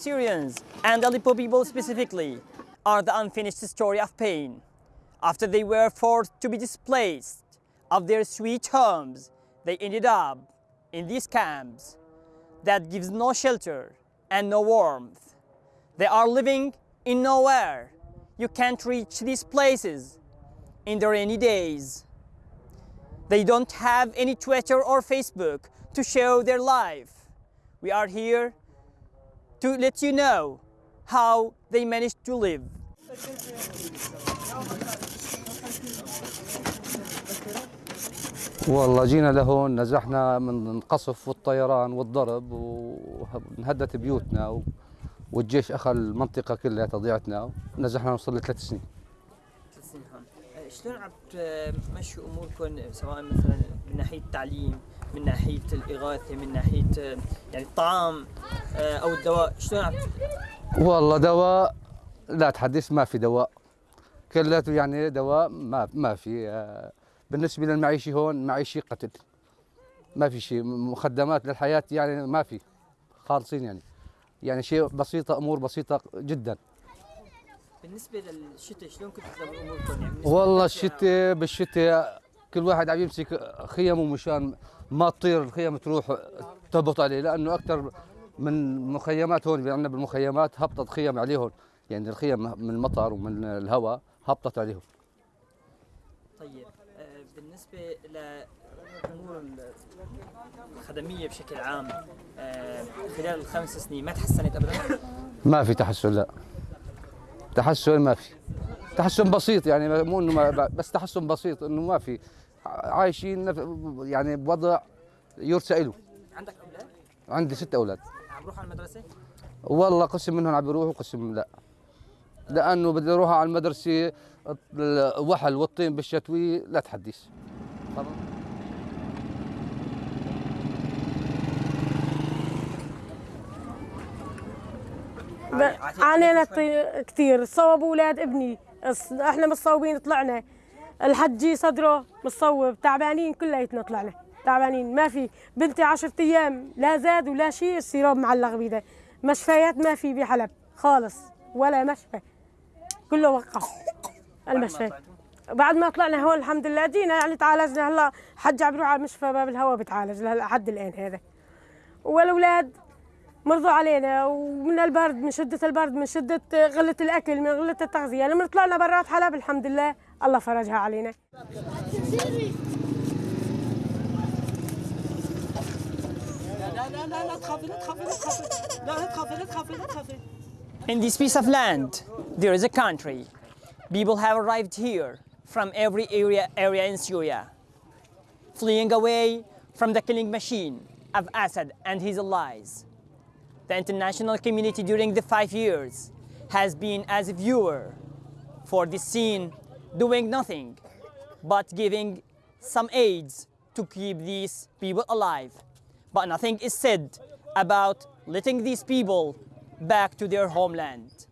Syrians and Aleppo people specifically are the unfinished story of pain. After they were forced to be displaced of their sweet homes, they ended up in these camps that gives no shelter and no warmth. They are living in nowhere. You can't reach these places in the rainy days. They don't have any Twitter or Facebook to show their life. We are here to let you know how they managed to live. والله جينا لهون نزحنا من القصف والطيران والضرب وانهدت بيوتنا. والجيش أخذ المنطقة كلها تضيعتنا نزحنا نوصل لثلاث سنين شلون عم تمشوا أموركم سواء مثلا من ناحية التعليم من ناحية الإغاثة من ناحية يعني الطعام أو الدواء. شلون عم والله دواء لا تحدث ما في دواء. كلته يعني دواء ما ما في بالنسبة للمعيشة هون معيشة قتل. ما في شيء مخدمات للحياة يعني ما في. خالصين يعني. يعني شيء بسيطة أمور بسيطة جدا. بالنسبة للشتاء شلون كنتوا تدبروا اموركم يعني والله الشتاء بالشتاء كل واحد عم يمسك خيمه مشان ما تطير الخيم تروح تهبط عليه لأنه أكثر من مخيمات هون عندنا بالمخيمات هبطت خيم عليهم. يعني الخيم من المطر ومن الهواء هبطت عليهم. طيب بالنسبة لامور الخدمية بشكل عام خلال الخمس سنين ما تحسنت ابدا؟ ما في تحسن لا. تحسن ما في. تحسن بسيط يعني مو إنه ما بس تحسن بسيط إنه ما في. عايشين يعني بوضع يرثى له عندك أولاد؟ عندي ست أولاد. عم بروحوا على المدرسة؟ والله قسم منهم عم بيروحوا وقسم لا. لأنه بدي أروح على المدرسة الوحل والطين بالشتوي لا تحدث. عانينا كثير صوبوا أولاد ابني. إحنا مصوبين طلعنا. الحجي صدره مصوب. تعبانين كلياتنا طلعنا. تعبانين. ما في. بنتي 10 أيام. لا زاد ولا شيء. السيروب معلق بيده. مشفيات ما في بحلب. خالص. ولا مشفى. كله وقف المشفى. بعد ما طلعنا هون الحمد لله جينا يعني تعالجنا. هلا حج عم بروح على مشفى باب الهواء بتعالج. لحد الآن هذا. والأولاد مرضوا علينا ومن البرد من شدة البرد من شدة غلة الأكل من غلة التغذية لما طلعنا برات حلب الحمد لله الله فرجها علينا In this piece of land, there is a country. People have arrived here from every area, area in Syria, fleeing away from the killing machine of Assad and his allies. The international community during the five years has been as a viewer for this scene, doing nothing but giving some aids to keep these people alive. But nothing is said about letting these people back to their homeland.